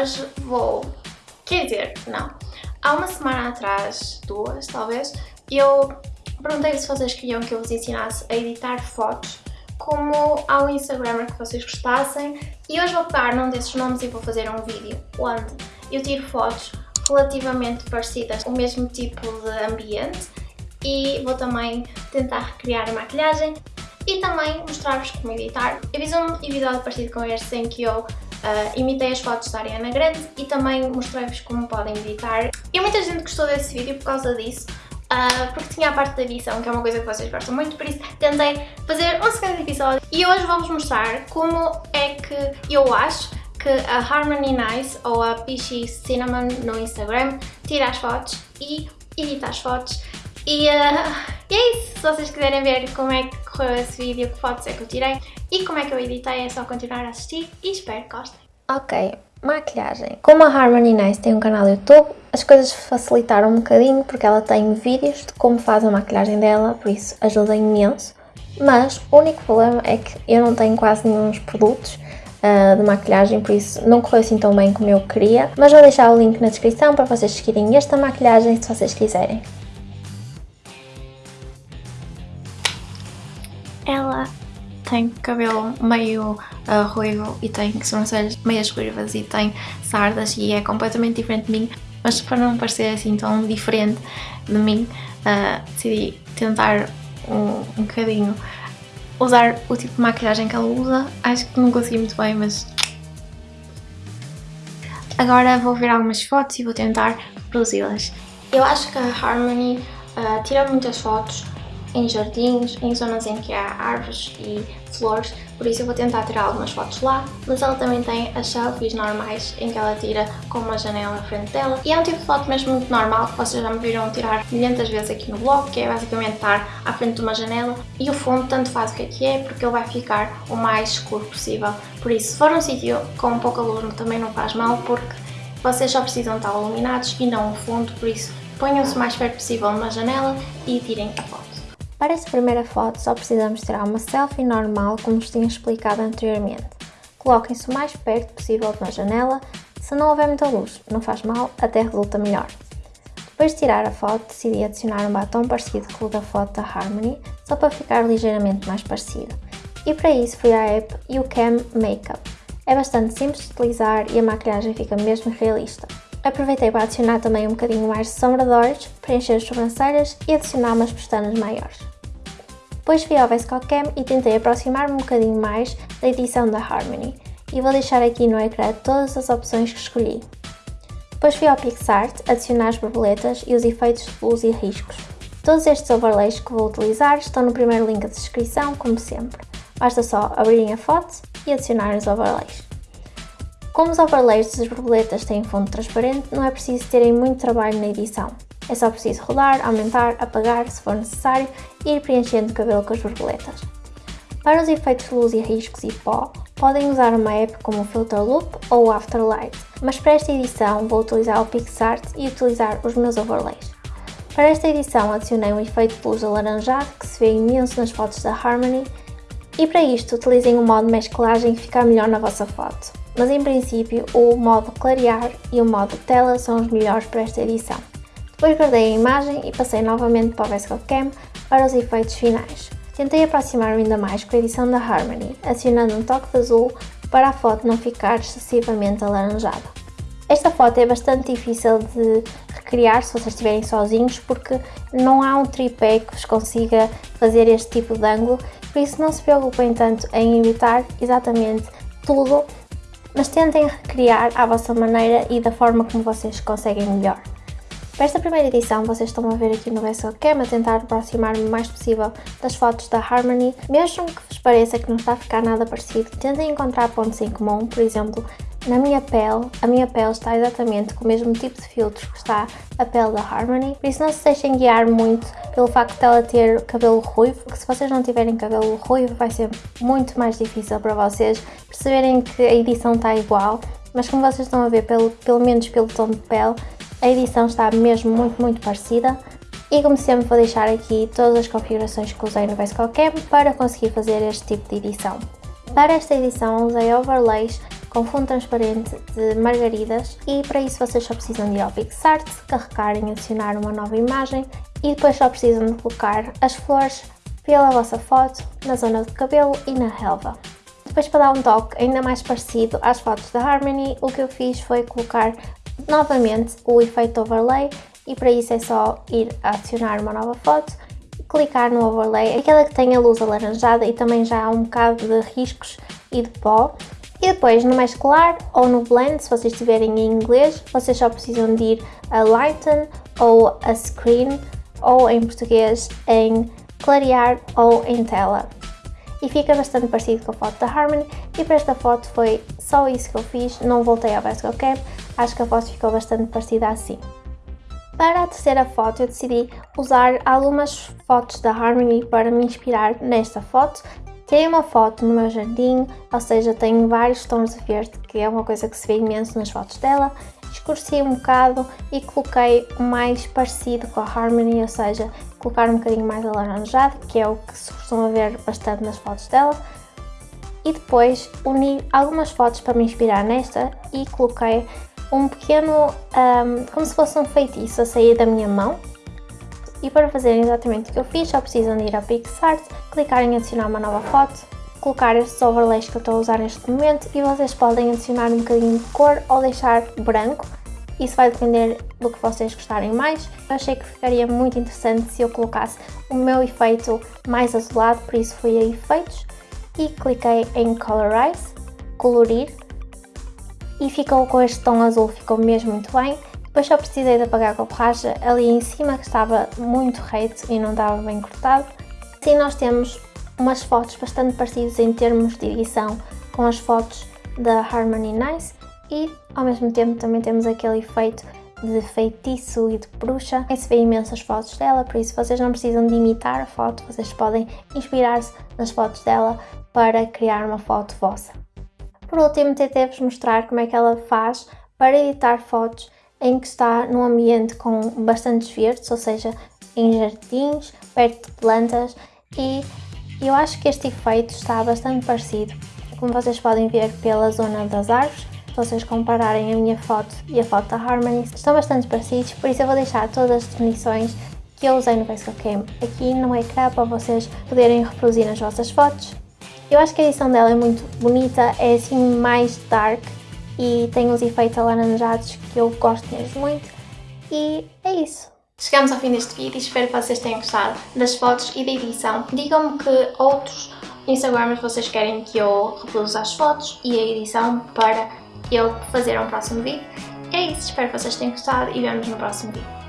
hoje vou... Quer dizer, não. Há uma semana atrás, duas talvez, eu perguntei se vocês queriam que eu vos ensinasse a editar fotos como ao Instagram que vocês gostassem e hoje vou pegar num desses nomes e vou fazer um vídeo onde eu tiro fotos relativamente parecidas, o mesmo tipo de ambiente e vou também tentar recriar a maquilhagem e também mostrar-vos como editar. Eu fiz um episódio parecido com este em que eu Uh, imitei as fotos da Ariana Grande e também mostrei-vos como podem editar. E muita gente gostou desse vídeo por causa disso, uh, porque tinha a parte da edição, que é uma coisa que vocês gostam muito, por isso tentei fazer um segundo episódio. E hoje vou-vos mostrar como é que eu acho que a Harmony Nice ou a Peachy Cinnamon no Instagram tira as fotos e edita as fotos. E, uh, e é isso, se vocês quiserem ver como é que correu esse vídeo, que fotos é que eu tirei e como é que eu editei, é só continuar a assistir e espero que gostem. Ok, maquilhagem. Como a Harmony Nice tem um canal YouTube, as coisas facilitaram um bocadinho porque ela tem vídeos de como faz a maquilhagem dela, por isso ajuda imenso. Mas o único problema é que eu não tenho quase nenhum produtos uh, de maquilhagem, por isso não correu assim tão bem como eu queria. Mas vou deixar o link na descrição para vocês seguirem esta maquilhagem se vocês quiserem. Ela tem cabelo meio uh, ruivo e tem sobrancelhas meias ruivas e tem sardas e é completamente diferente de mim, mas para não parecer assim tão diferente de mim, uh, decidi tentar um, um bocadinho usar o tipo de maquilhagem que ela usa. Acho que não consegui muito bem, mas... Agora vou ver algumas fotos e vou tentar reproduzi-las. Eu acho que a Harmony uh, tira muitas fotos em jardins, em zonas em que há árvores e flores, por isso eu vou tentar tirar algumas fotos lá, mas ela também tem as selfies normais em que ela tira com uma janela à frente dela e é um tipo de foto mesmo muito normal que vocês já me viram tirar milhentas vezes aqui no blog, que é basicamente estar à frente de uma janela e o fundo tanto faz o que é que é porque ele vai ficar o mais escuro possível, por isso se for um sítio com pouca luz também não faz mal porque vocês só precisam estar iluminados e não o fundo, por isso ponham-se o mais perto possível numa janela e tirem a foto. Para esta primeira foto só precisamos tirar uma selfie normal como vos tinha explicado anteriormente. Coloquem-se o mais perto possível de uma janela, se não houver muita luz, não faz mal, até resulta melhor. Depois de tirar a foto, decidi adicionar um batom parecido com o da foto da Harmony, só para ficar ligeiramente mais parecido. E para isso fui à app YouCam Makeup. É bastante simples de utilizar e a maquilhagem fica mesmo realista. Aproveitei para adicionar também um bocadinho mais de sombra de olhos, preencher as sobrancelhas e adicionar umas pestanas maiores. Depois fui ao VSCO Cam e tentei aproximar-me um bocadinho mais da edição da Harmony e vou deixar aqui no ecrã todas as opções que escolhi. Depois fui ao PixArt adicionar as borboletas e os efeitos de luz e riscos. Todos estes overlays que vou utilizar estão no primeiro link de descrição, como sempre. Basta só abrirem a foto e adicionar os overlays. Como os overlays das borboletas têm fundo transparente, não é preciso terem muito trabalho na edição. É só preciso rodar, aumentar, apagar se for necessário e ir preenchendo o cabelo com as borboletas. Para os efeitos de luz e riscos e pó, podem usar uma app como o Filter Loop ou o Afterlight, mas para esta edição vou utilizar o PixArt e utilizar os meus overlays. Para esta edição adicionei um efeito de luz alaranjado que se vê imenso nas fotos da Harmony e para isto utilizem o modo mesclagem que fica melhor na vossa foto mas em princípio o modo clarear e o modo tela são os melhores para esta edição. Depois guardei a imagem e passei novamente para o VSCO Cam para os efeitos finais. Tentei aproximar-me ainda mais com a edição da Harmony, adicionando um toque de azul para a foto não ficar excessivamente alaranjada. Esta foto é bastante difícil de recriar se vocês estiverem sozinhos porque não há um tripé que vos consiga fazer este tipo de ângulo, por isso não se preocupem tanto em imitar exatamente tudo mas tentem recriar à vossa maneira e da forma como vocês conseguem melhor. Para esta primeira edição, vocês estão a ver aqui no Cam a tentar aproximar-me o mais possível das fotos da Harmony. Mesmo que vos pareça que não está a ficar nada parecido, tentem encontrar pontos em comum, por exemplo, na minha pele, a minha pele está exatamente com o mesmo tipo de filtro que está a pele da Harmony, por isso não se deixem guiar muito pelo facto de ela ter cabelo ruivo, porque se vocês não tiverem cabelo ruivo vai ser muito mais difícil para vocês perceberem que a edição está igual, mas como vocês estão a ver, pelo, pelo menos pelo tom de pele, a edição está mesmo muito, muito parecida. E como sempre vou deixar aqui todas as configurações que usei no VSCO Cam para conseguir fazer este tipo de edição. Para esta edição usei overlays com fundo transparente de margaridas e para isso vocês só precisam de ir ao PixArt, carregar e adicionar uma nova imagem e depois só precisam de colocar as flores pela vossa foto, na zona do cabelo e na relva. Depois para dar um toque ainda mais parecido às fotos da Harmony, o que eu fiz foi colocar novamente o efeito overlay e para isso é só ir adicionar uma nova foto, clicar no overlay, aquela que tem a luz alaranjada e também já há um bocado de riscos e de pó. E depois no mais claro ou no blend, se vocês estiverem em inglês, vocês só precisam de ir a lighten ou a screen ou em português em clarear ou em tela. E fica bastante parecido com a foto da Harmony e para esta foto foi só isso que eu fiz, não voltei ao Best Cap, acho que a foto ficou bastante parecida assim. Para a terceira foto eu decidi usar algumas fotos da Harmony para me inspirar nesta foto. Tirei uma foto no meu jardim, ou seja, tenho vários tons de verde, que é uma coisa que se vê imenso nas fotos dela. Escureci um bocado e coloquei o mais parecido com a Harmony, ou seja, colocar um bocadinho mais alaranjado, que é o que se costuma ver bastante nas fotos dela. E depois uni algumas fotos para me inspirar nesta e coloquei um pequeno, um, como se fosse um feitiço a sair da minha mão. E para fazerem exatamente o que eu fiz, só precisam de ir a PixArt, clicar em adicionar uma nova foto, colocar estes overlays que eu estou a usar neste momento e vocês podem adicionar um bocadinho de cor ou deixar branco. Isso vai depender do que vocês gostarem mais. Eu achei que ficaria muito interessante se eu colocasse o meu efeito mais azulado, por isso fui a efeitos e cliquei em Colorize, colorir e ficou com este tom azul, ficou mesmo muito bem. Depois só precisei de apagar com a borracha ali em cima que estava muito reto e não estava bem cortado. Assim nós temos umas fotos bastante parecidas em termos de edição com as fotos da Harmony Nice e ao mesmo tempo também temos aquele efeito de feitiço e de bruxa. Se vê imensas fotos dela, por isso vocês não precisam de imitar a foto, vocês podem inspirar-se nas fotos dela para criar uma foto vossa. Por último, tentei-vos mostrar como é que ela faz para editar fotos em que está num ambiente com bastantes verdes, ou seja, em jardins, perto de plantas e eu acho que este efeito está bastante parecido, como vocês podem ver pela zona das árvores, se vocês compararem a minha foto e a foto da Harmony, estão bastante parecidos, por isso eu vou deixar todas as definições que eu usei no Facebook Cam aqui no ecrã para vocês poderem reproduzir nas vossas fotos. Eu acho que a edição dela é muito bonita, é assim mais dark e tem uns efeitos alaranjados que eu gosto mesmo muito e é isso. Chegamos ao fim deste vídeo e espero que vocês tenham gostado das fotos e da edição. Digam-me que outros Instagrams vocês querem que eu reproduza as fotos e a edição para eu fazer um próximo vídeo. É isso, espero que vocês tenham gostado e vemos no próximo vídeo.